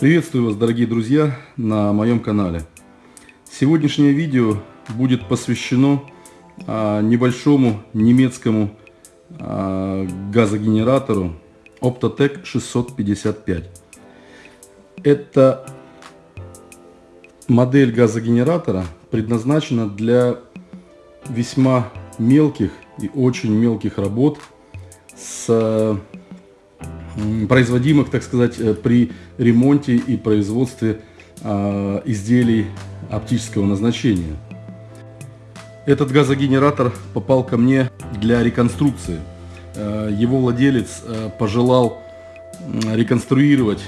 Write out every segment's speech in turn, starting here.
Приветствую вас, дорогие друзья, на моем канале. Сегодняшнее видео будет посвящено а, небольшому немецкому а, газогенератору Optotec 655. Это модель газогенератора предназначена для весьма мелких и очень мелких работ с производимых, так сказать, э, при ремонте и производстве э, изделий оптического назначения. Этот газогенератор попал ко мне для реконструкции. Э, его владелец э, пожелал реконструировать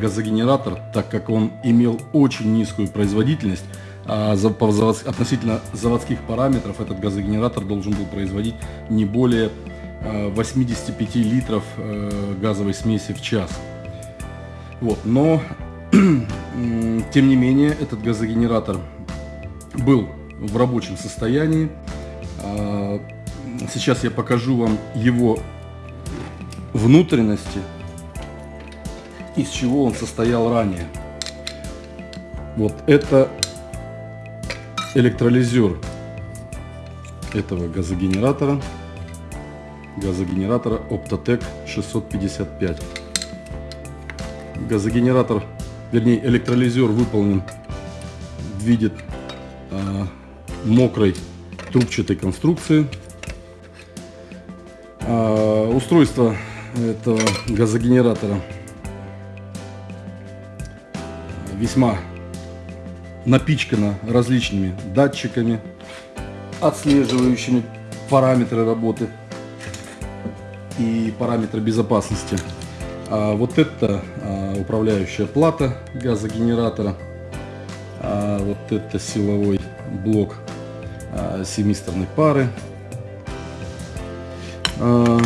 газогенератор, так как он имел очень низкую производительность, а относительно заводских параметров этот газогенератор должен был производить не более 85 литров газовой смеси в час. Вот, но, тем не менее, этот газогенератор был в рабочем состоянии. А, сейчас я покажу вам его внутренности, из чего он состоял ранее. Вот это электролизер этого газогенератора, газогенератора Optotec 655. Газогенератор, вернее электролизер выполнен в виде э, мокрой трубчатой конструкции. Э, устройство этого газогенератора весьма напичкано различными датчиками, отслеживающими параметры работы и параметры безопасности. А вот это а, управляющая плата газогенератора. А вот это силовой блок а, семисторной пары. А,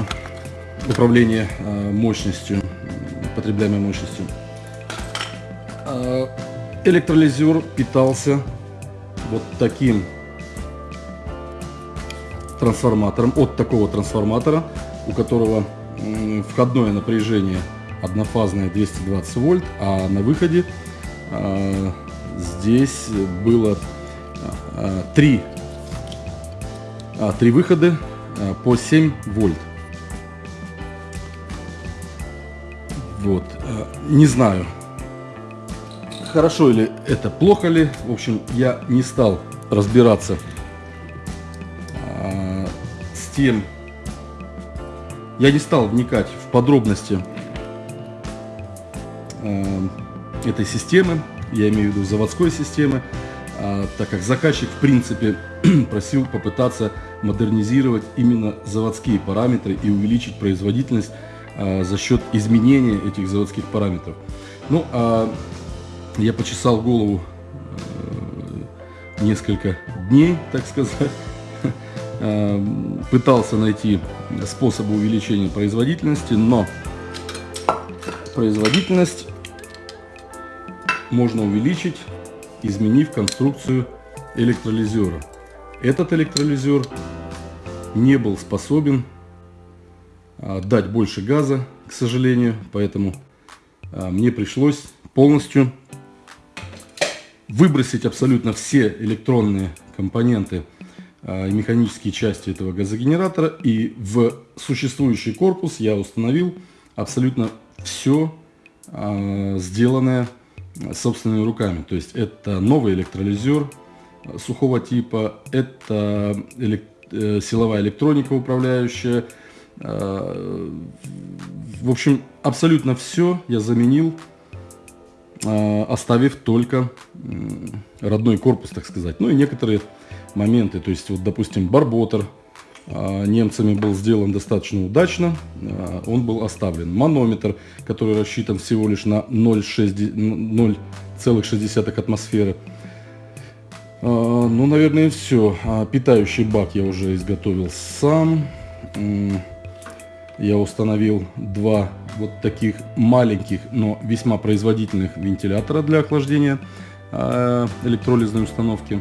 управление а, мощностью, потребляемой мощностью. А, электролизер питался вот таким трансформатором, от такого трансформатора, у которого входное напряжение однофазная 220 вольт, а на выходе а, здесь было а, три, а, три выхода а, по 7 вольт. Вот, а, не знаю, хорошо или это плохо ли, в общем, я не стал разбираться а, с тем, я не стал вникать в подробности Э, этой системы, я имею в виду заводской системы, а, так как заказчик в принципе просил попытаться модернизировать именно заводские параметры и увеличить производительность а, за счет изменения этих заводских параметров. Ну, а я почесал голову э, несколько дней, так сказать, пытался найти способы увеличения производительности, но производительность можно увеличить, изменив конструкцию электролизера. Этот электролизер не был способен а, дать больше газа, к сожалению, поэтому а, мне пришлось полностью выбросить абсолютно все электронные компоненты механические части этого газогенератора. И в существующий корпус я установил абсолютно все сделанное собственными руками. То есть это новый электролизер сухого типа, это элек э, силовая электроника управляющая. Э, в общем, абсолютно все я заменил, э, оставив только родной корпус, так сказать. Ну и некоторые моменты, то есть вот, допустим, барботер а, немцами был сделан достаточно удачно, а, он был оставлен. Манометр, который рассчитан всего лишь на 0,6 атмосферы. А, ну, наверное, все. Питающий бак я уже изготовил сам. Я установил два вот таких маленьких, но весьма производительных вентилятора для охлаждения электролизной установки.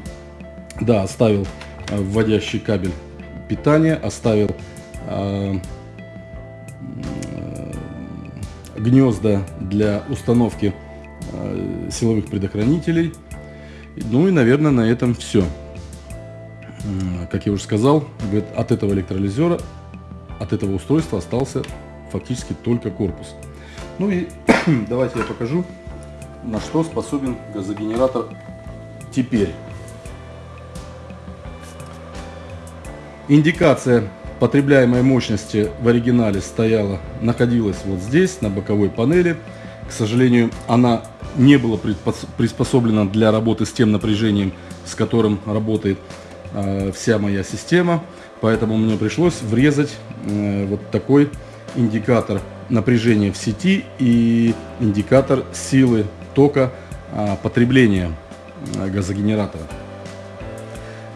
Да, оставил вводящий кабель питания, оставил э, э, гнезда для установки силовых предохранителей. Ну и, наверное, на этом все. Как я уже сказал, от этого электролизера, от этого устройства остался фактически только корпус. Ну и давайте я покажу, на что способен газогенератор теперь. Индикация потребляемой мощности в оригинале стояла, находилась вот здесь, на боковой панели. К сожалению, она не была приспособлена для работы с тем напряжением, с которым работает э, вся моя система. Поэтому мне пришлось врезать э, вот такой индикатор напряжения в сети и индикатор силы тока э, потребления э, газогенератора.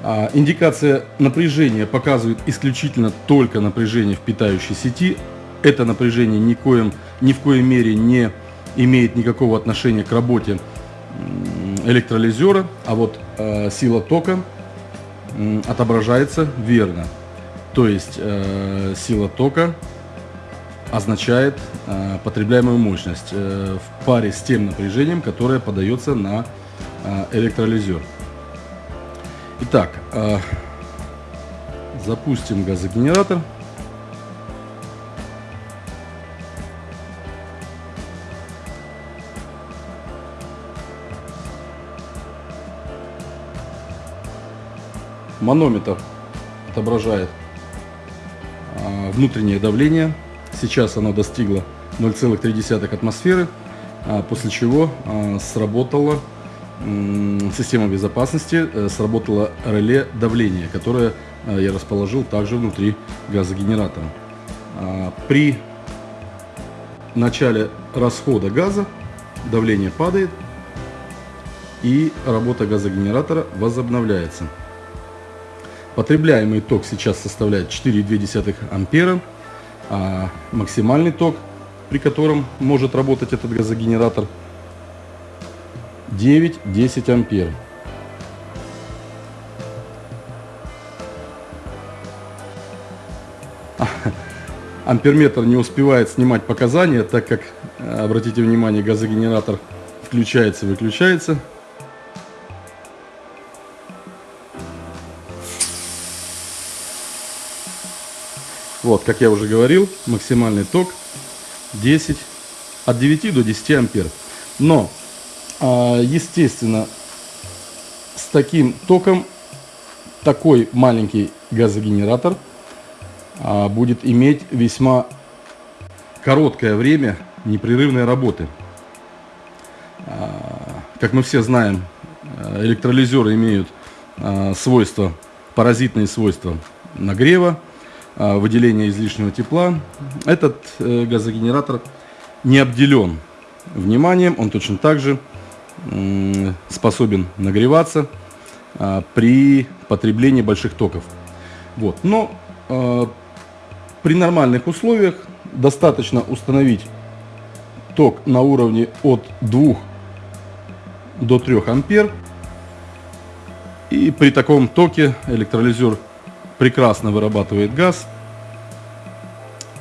А, индикация напряжения показывает исключительно только напряжение в питающей сети. Это напряжение никоим, ни в коей мере не имеет никакого отношения к работе электролизера, а вот э, сила тока отображается верно. То есть э, сила тока означает э, потребляемую мощность э, в паре с тем напряжением, которое подается на э, электролизер. Итак, э, запустим газогенератор. Манометр отображает э, внутреннее давление. Сейчас оно достигло 0,3 атмосферы, а после чего э, сработало система безопасности э, сработало реле давления, которое э, я расположил также внутри газогенератора. А, при начале расхода газа давление падает и работа газогенератора возобновляется. Потребляемый ток сейчас составляет 4,2 ампера, а максимальный ток, при котором может работать этот газогенератор – 9-10 ампер. Амперметр не успевает снимать показания, так как, э, обратите внимание, газогенератор включается, Вот, как я уже говорил, максимальный ток 10, от 9 до 10 ампер. Но а, естественно, с таким током такой маленький газогенератор а, будет иметь весьма короткое время непрерывной работы. А, как мы все знаем, электролизеры имеют свойства, паразитные свойства нагрева, выделения излишнего тепла. Этот э, газогенератор не обделен вниманием, он точно так же способен нагреваться а, при потреблении больших токов. Вот. Но при нормальных условиях достаточно установить ток на уровне от 2 до 3 ампер. И при таком токе электролизер прекрасно вырабатывает газ.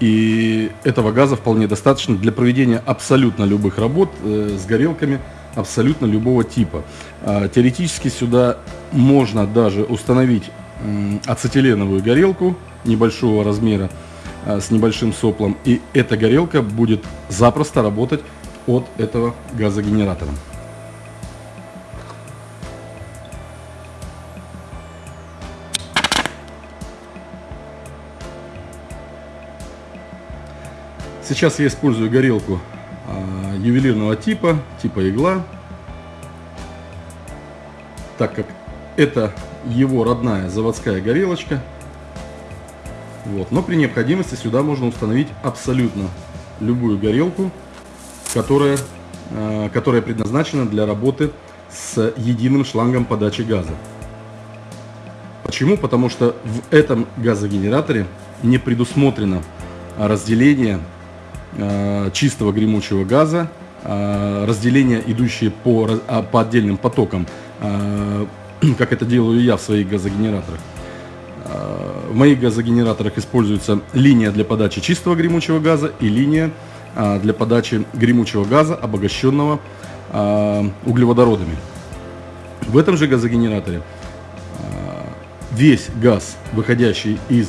И этого газа вполне достаточно для проведения абсолютно любых работ э, с горелками – абсолютно любого типа. А, теоретически сюда можно даже установить ацетиленовую горелку небольшого размера а, с небольшим соплом. И эта горелка будет запросто работать от этого газогенератора. Сейчас я использую горелку а, ювелирного типа, типа игла, так как это его родная заводская горелочка. Вот. Но при необходимости сюда можно установить абсолютно любую горелку, которая, э, которая предназначена для работы с единым шлангом подачи газа. Почему? Потому что в этом газогенераторе не предусмотрено разделение чистого гремучего газа, э, разделение, идущие по, а, по отдельным потокам, э, как это делаю я в своих газогенераторах. В моих газогенераторах используется линия для подачи чистого гремучего газа и линия для подачи гремучего газа, обогащенного углеводородами. В этом же газогенераторе весь газ, выходящий из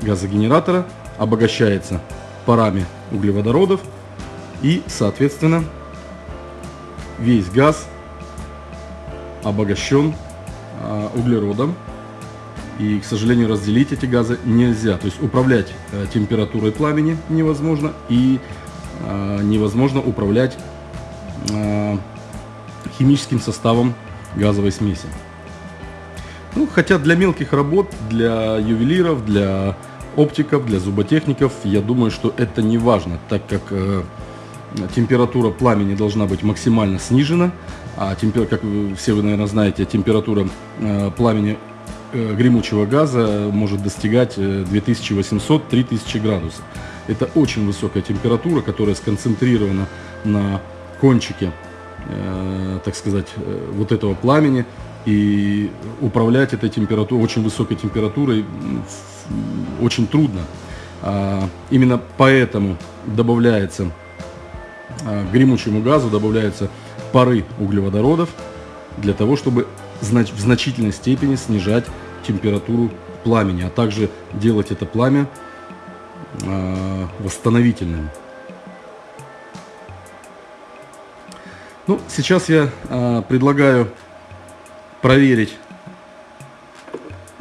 газогенератора, обогащается парами углеводородов и, соответственно, весь газ обогащен а, углеродом. И, к сожалению, разделить эти газы нельзя. То есть управлять а, температурой пламени невозможно и а, невозможно управлять а, химическим составом газовой смеси. Ну, хотя для мелких работ, для ювелиров, для оптиков, для зуботехников, я думаю, что это не важно, так как э, температура пламени должна быть максимально снижена, а темпер, как все вы, наверное, знаете, температура э, пламени э, гремучего газа может достигать 2800-3000 э, градусов. Это очень высокая температура, которая сконцентрирована на кончике, э, так сказать, э, вот этого пламени. И управлять этой температурой, очень высокой температурой, очень трудно. А, именно поэтому добавляется а, гремучему газу добавляются пары углеводородов для того, чтобы в значительной степени снижать температуру пламени, а также делать это пламя а, восстановительным. Ну, сейчас я предлагаю проверить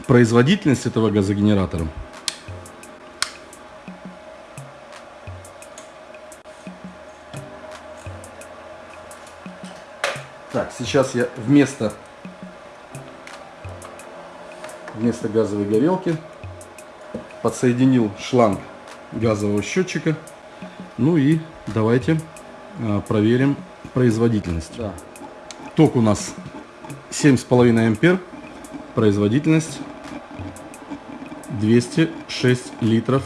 производительность этого газогенератора. Так, сейчас я вместо, вместо газовой горелки подсоединил шланг газового счетчика. Ну и давайте а, проверим производительность. Да. Ток у нас 7,5 ампер, производительность 206 литров.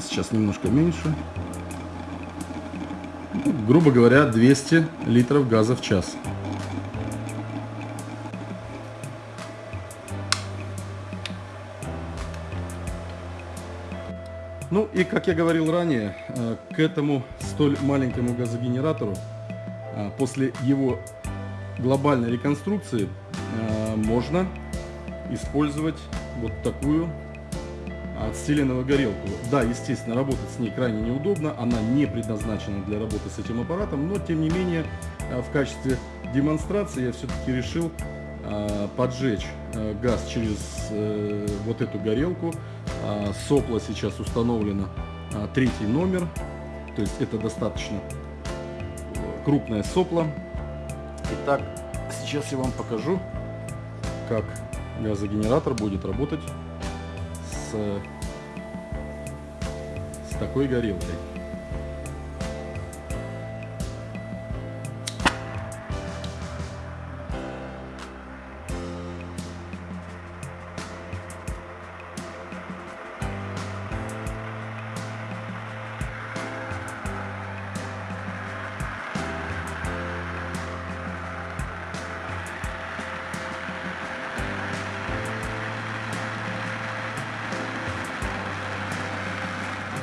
Сейчас немножко меньше грубо говоря, 200 литров газа в час. Я говорил ранее, э, к этому столь маленькому газогенератору э, после его глобальной реконструкции э, можно использовать вот такую отстеленную горелку. Да, естественно, работать с ней крайне неудобно, она не предназначена для работы с этим аппаратом, но тем не менее в качестве демонстрации я все-таки решил поджечь газ через вот эту горелку. Сопло сейчас установлено третий номер, то есть это достаточно крупное сопло. Итак, сейчас я вам покажу, как газогенератор будет работать с, с такой горелкой.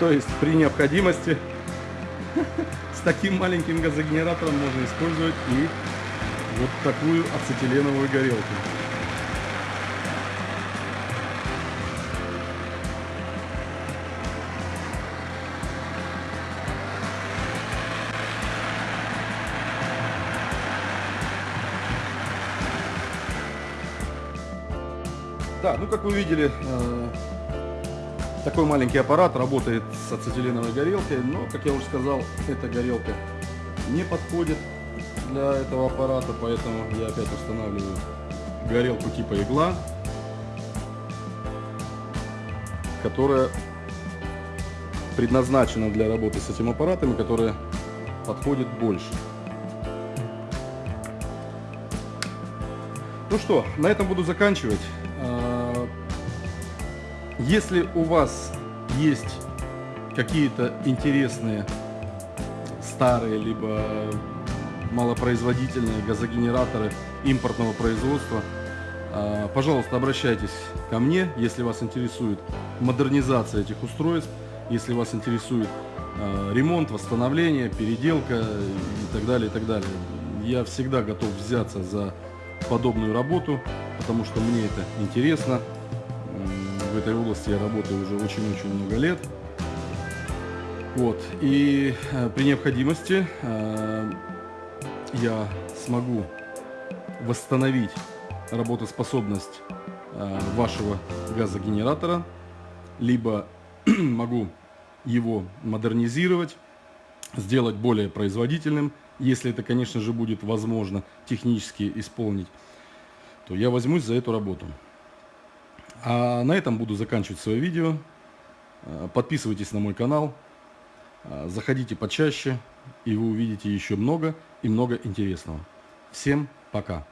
То есть при необходимости с таким маленьким газогенератором можно использовать и вот такую ацетиленовую горелку. Да, ну как вы видели, э, такой маленький аппарат работает с ацетиленовой горелкой, но, как я уже сказал, эта горелка не подходит для этого аппарата, поэтому я опять устанавливаю горелку типа игла, которая предназначена для работы с этим аппаратом и которая подходит больше. Ну что, на этом буду заканчивать. Если у вас есть какие-то интересные старые либо малопроизводительные газогенераторы импортного производства, а, пожалуйста, обращайтесь ко мне, если вас интересует модернизация этих устройств. если вас интересует э, ремонт, восстановление, переделка и так далее, и так далее. Я всегда готов взяться за подобную работу, потому что мне это интересно. В этой области я работаю уже очень-очень много лет. Вот. И э, при необходимости э, я смогу восстановить работоспособность э, вашего газогенератора, либо могу его модернизировать, сделать более производительным, если это, конечно же, будет возможно технически исполнить, то я возьмусь за эту работу. А на этом буду заканчивать свое видео. Э, подписывайтесь на мой канал, э, заходите почаще, и вы увидите еще много и много интересного. Всем пока!